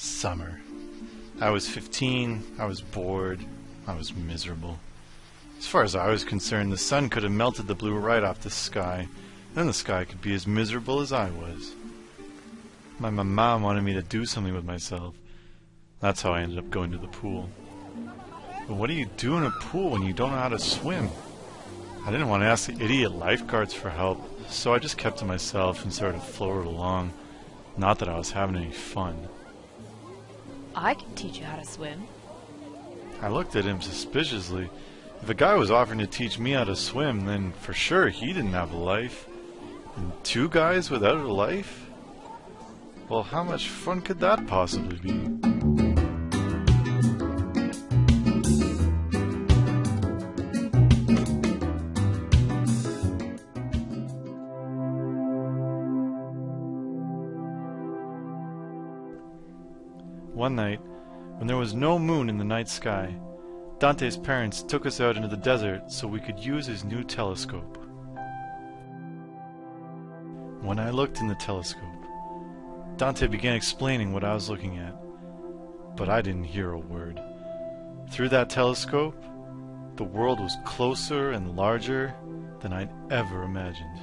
Summer. I was 15, I was bored, I was miserable. As far as I was concerned, the sun could have melted the blue right off the sky, then the sky could be as miserable as I was. My, mom wanted me to do something with myself. That's how I ended up going to the pool. But what do you do in a pool when you don't know how to swim? I didn't want to ask the idiot lifeguards for help, so I just kept to myself and sort of floated along. Not that I was having any fun. I can teach you how to swim. I looked at him suspiciously. If a guy was offering to teach me how to swim, then for sure he didn't have a life. And two guys without a life? Well, how much fun could that possibly be? One night, when there was no moon in the night sky, Dante's parents took us out into the desert so we could use his new telescope. When I looked in the telescope, Dante began explaining what I was looking at, but I didn't hear a word. Through that telescope, the world was closer and larger than I'd ever imagined.